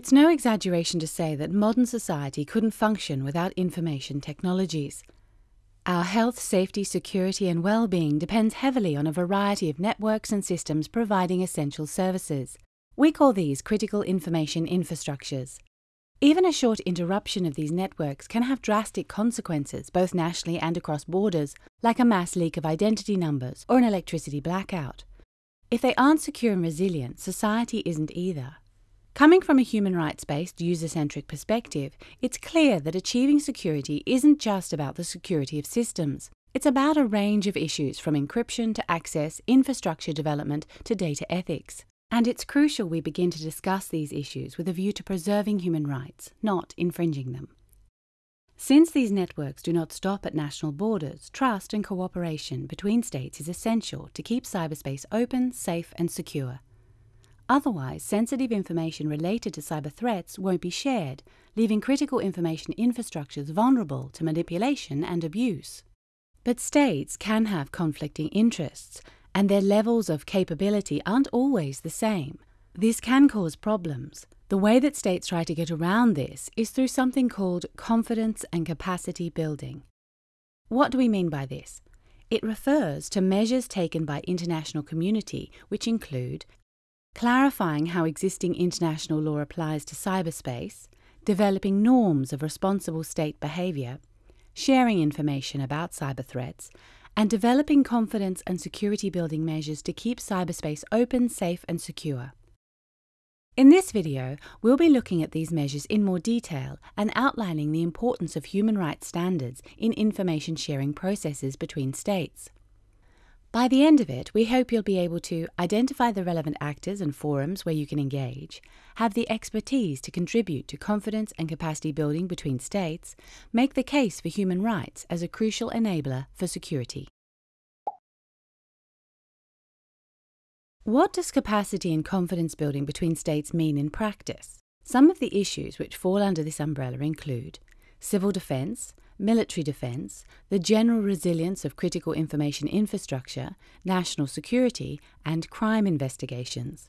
It's no exaggeration to say that modern society couldn't function without information technologies. Our health, safety, security, and well being depends heavily on a variety of networks and systems providing essential services. We call these critical information infrastructures. Even a short interruption of these networks can have drastic consequences, both nationally and across borders, like a mass leak of identity numbers or an electricity blackout. If they aren't secure and resilient, society isn't either. Coming from a human rights based, user centric perspective, it's clear that achieving security isn't just about the security of systems. It's about a range of issues from encryption to access, infrastructure development to data ethics. And it's crucial we begin to discuss these issues with a view to preserving human rights, not infringing them. Since these networks do not stop at national borders, trust and cooperation between states is essential to keep cyberspace open, safe, and secure. Otherwise, sensitive information related to cyber threats won't be shared, leaving critical information infrastructures vulnerable to manipulation and abuse. But states can have conflicting interests, and their levels of capability aren't always the same. This can cause problems. The way that states try to get around this is through something called confidence and capacity building. What do we mean by this? It refers to measures taken by international community which include clarifying how existing international law applies to cyberspace, developing norms of responsible state behaviour, sharing information about cyber threats, and developing confidence and security building measures to keep cyberspace open, safe, and secure. In this video, we'll be looking at these measures in more detail and outlining the importance of human rights standards in information sharing processes between states. By the end of it, we hope you'll be able to identify the relevant actors and forums where you can engage, have the expertise to contribute to confidence and capacity building between states, make the case for human rights as a crucial enabler for security. What does capacity and confidence building between states mean in practice? Some of the issues which fall under this umbrella include civil defence, military defence, the general resilience of critical information infrastructure, national security, and crime investigations.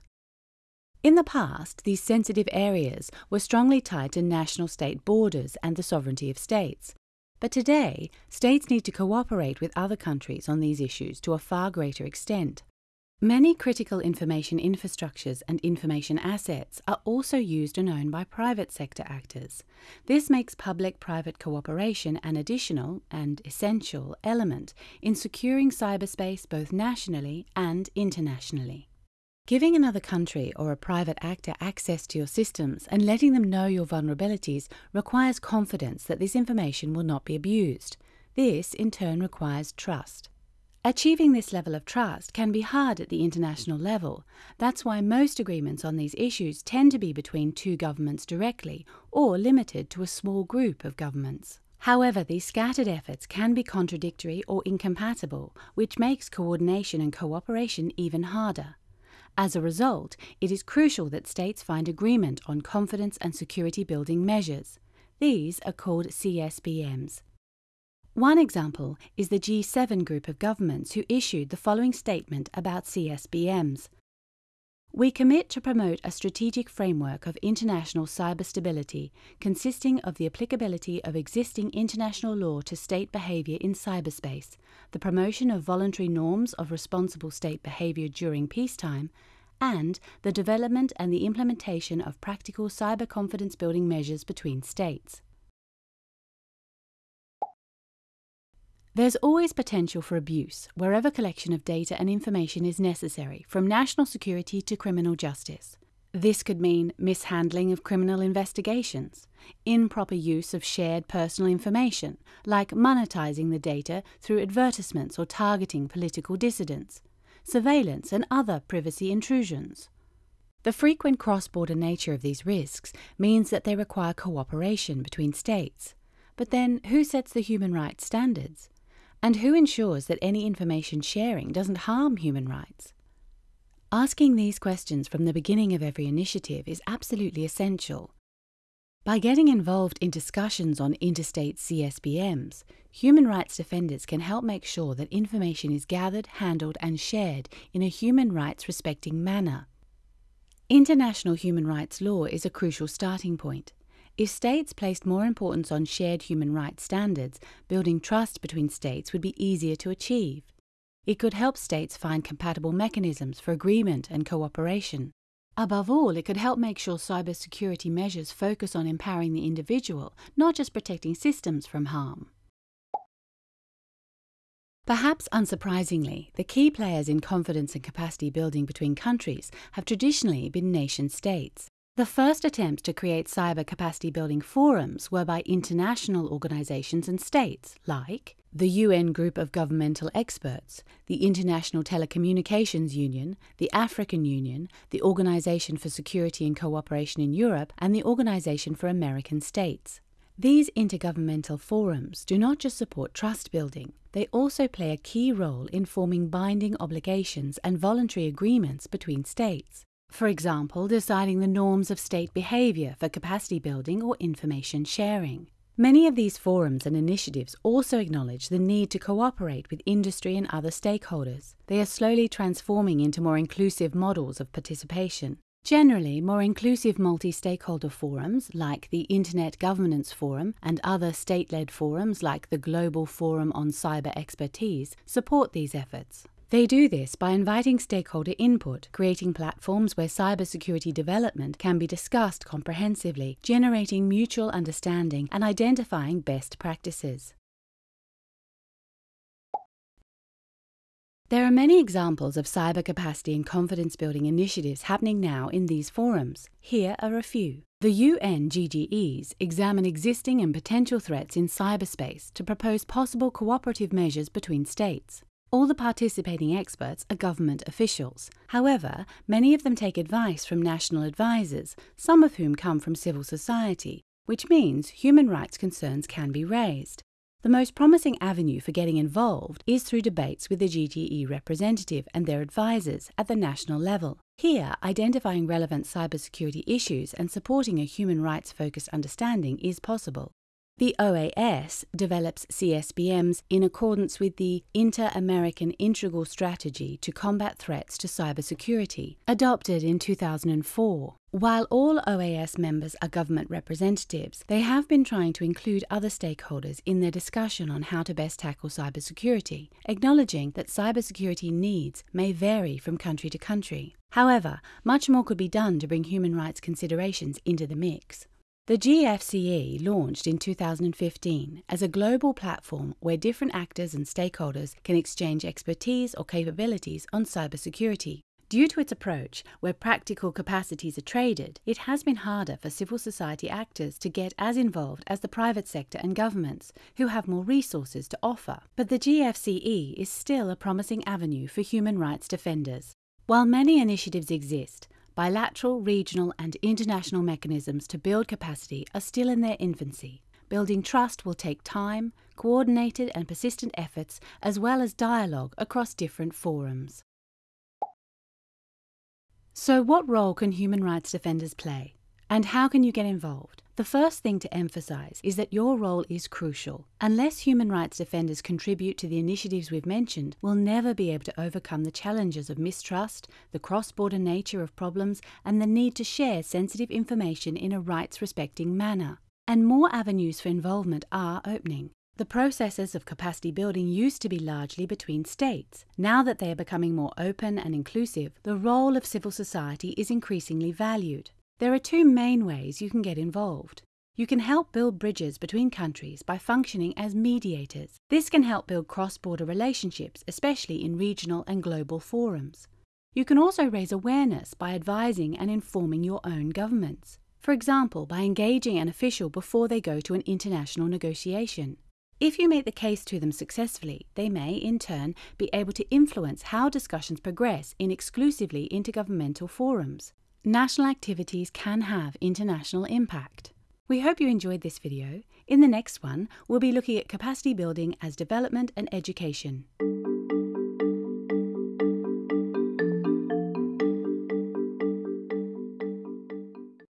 In the past, these sensitive areas were strongly tied to national state borders and the sovereignty of states. But today, states need to cooperate with other countries on these issues to a far greater extent. Many critical information infrastructures and information assets are also used and owned by private sector actors. This makes public private cooperation an additional and essential element in securing cyberspace both nationally and internationally. Giving another country or a private actor access to your systems and letting them know your vulnerabilities requires confidence that this information will not be abused. This, in turn, requires trust. Achieving this level of trust can be hard at the international level. That's why most agreements on these issues tend to be between two governments directly or limited to a small group of governments. However, these scattered efforts can be contradictory or incompatible, which makes coordination and cooperation even harder. As a result, it is crucial that states find agreement on confidence and security building measures. These are called CSBMs. One example is the G7 group of governments who issued the following statement about CSBMs. We commit to promote a strategic framework of international cyber stability consisting of the applicability of existing international law to state behavior in cyberspace, the promotion of voluntary norms of responsible state behavior during peacetime, and the development and the implementation of practical cyber confidence building measures between states. There's always potential for abuse wherever collection of data and information is necessary, from national security to criminal justice. This could mean mishandling of criminal investigations, improper use of shared personal information, like monetizing the data through advertisements or targeting political dissidents, surveillance, and other privacy intrusions. The frequent cross border nature of these risks means that they require cooperation between states. But then, who sets the human rights standards? And who ensures that any information sharing doesn't harm human rights? Asking these questions from the beginning of every initiative is absolutely essential. By getting involved in discussions on interstate CSBMs, human rights defenders can help make sure that information is gathered, handled, and shared in a human rights respecting manner. International human rights law is a crucial starting point. If states placed more importance on shared human rights standards, building trust between states would be easier to achieve. It could help states find compatible mechanisms for agreement and cooperation. Above all, it could help make sure cybersecurity measures focus on empowering the individual, not just protecting systems from harm. Perhaps unsurprisingly, the key players in confidence and capacity building between countries have traditionally been nation states. The first attempts to create cyber capacity building forums were by international organizations and states like the UN Group of Governmental Experts, the International Telecommunications Union, the African Union, the Organization for Security and Cooperation in Europe, and the Organization for American States. These intergovernmental forums do not just support trust building, they also play a key role in forming binding obligations and voluntary agreements between states. For example, deciding the norms of state behavior for capacity building or information sharing. Many of these forums and initiatives also acknowledge the need to cooperate with industry and other stakeholders. They are slowly transforming into more inclusive models of participation. Generally, more inclusive multi stakeholder forums like the Internet Governance Forum and other state led forums like the Global Forum on Cyber Expertise support these efforts. They do this by inviting stakeholder input, creating platforms where cybersecurity development can be discussed comprehensively, generating mutual understanding, and identifying best practices. There are many examples of cyber capacity and confidence building initiatives happening now in these forums. Here are a few. The UN GGEs examine existing and potential threats in cyberspace to propose possible cooperative measures between states. All the participating experts are government officials. However, many of them take advice from national advisors, some of whom come from civil society, which means human rights concerns can be raised. The most promising avenue for getting involved is through debates with the GGE representative and their advisors at the national level. Here, identifying relevant cybersecurity issues and supporting a human rights focused understanding is possible. The OAS develops CSBMs in accordance with the Inter American Integral Strategy to Combat Threats to Cybersecurity, adopted in 2004. While all OAS members are government representatives, they have been trying to include other stakeholders in their discussion on how to best tackle cybersecurity, acknowledging that cybersecurity needs may vary from country to country. However, much more could be done to bring human rights considerations into the mix. The GFCE launched in 2015 as a global platform where different actors and stakeholders can exchange expertise or capabilities on cybersecurity. Due to its approach, where practical capacities are traded, it has been harder for civil society actors to get as involved as the private sector and governments, who have more resources to offer. But the GFCE is still a promising avenue for human rights defenders. While many initiatives exist, Bilateral, regional, and international mechanisms to build capacity are still in their infancy. Building trust will take time, coordinated and persistent efforts, as well as dialogue across different forums. So, what role can human rights defenders play? And how can you get involved? The first thing to emphasize is that your role is crucial. Unless human rights defenders contribute to the initiatives we've mentioned, we'll never be able to overcome the challenges of mistrust, the cross border nature of problems, and the need to share sensitive information in a rights respecting manner. And more avenues for involvement are opening. The processes of capacity building used to be largely between states. Now that they are becoming more open and inclusive, the role of civil society is increasingly valued. There are two main ways you can get involved. You can help build bridges between countries by functioning as mediators. This can help build cross border relationships, especially in regional and global forums. You can also raise awareness by advising and informing your own governments. For example, by engaging an official before they go to an international negotiation. If you make the case to them successfully, they may, in turn, be able to influence how discussions progress in exclusively intergovernmental forums national activities can have international impact. We hope you enjoyed this video. In the next one, we'll be looking at capacity building as development and education.